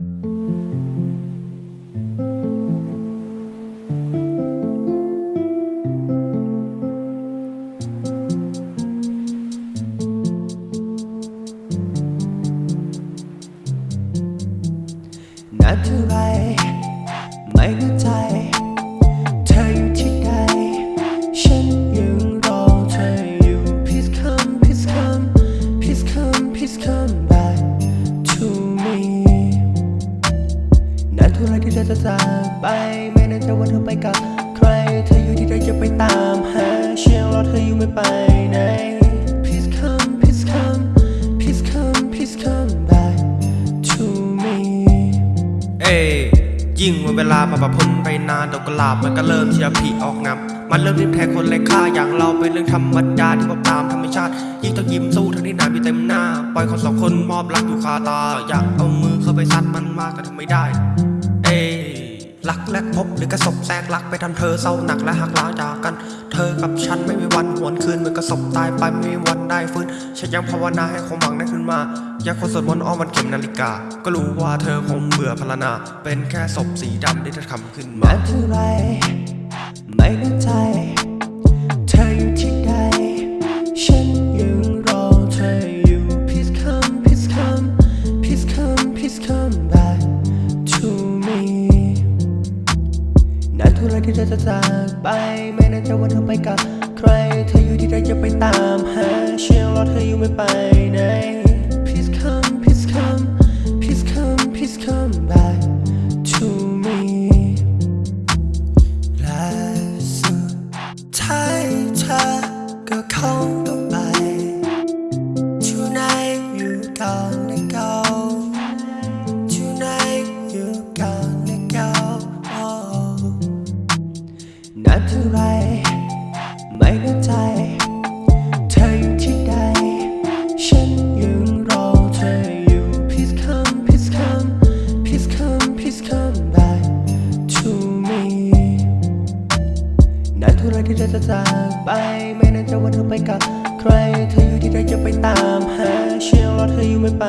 นาน ท่าไรที่เธอจะจากไป ไม่แน่ใจว่าเธอไปกับใคร เธออยู่ที่ใดจะไปตามหาเชียงรอเธออยู่ไม่ไปไหน Please come please come please come please come back to me เอ้ยยิ่งวันเวลามาประพ้นไปนานดอกกุหลาบมันก็เริ่มที่จะผลิออกงามมันเริ่มรีบแทนคนไร้ค่าอย่างเราเป็นเรื่องธรรมดาที่พบตามธรรมชาติ ยิ่งต้องยิ้มสู้ทั้งที่หนามีเต็มหน้า ปล่อยคนสองคนมอบรักอยู่คาตา อยากเอามือเข้าไปซัดมันมากก็ทำไม่ได้เอ้ย รักแรกพบหรือกระสบแทรกรักไปทำเธอเศร้าหนักและหักล้างจากกัน เธอกับฉันไม่มีวันหวนคืนเหมือนกระสบตายไปไม่มีวันได้ฟื้นฉันยังภาวนาให้ความหวังได้ขึ้นมาอยากคนสวดมนต์อ้อมวันเข็มนาฬิกา ก็รู้ว่าเธอคงเบื่อพลานา เป็นแค่ศพสีดำที่เธอทำขึ้นมานานเท่าไรไม่เข้าใจ นานเท่าไรที่เธอจะจากไป ไม่แน่ใจว่าเธอไปกับใคร เธออยู่ที่ใดจะไปตามหาเชียงรอเธออยู่ไม่ไปไหน Please come please come please come please come back to me และสุดท้ายเธอก็คงต้องไปที่ไห นานเท่าไรที่เธอจะจากไป ไม่น่นจะว่าเธอไปกับใคร เธออยู่ที่ใดจะไปตามหา เชียงรอเธออยู่ไม่ไป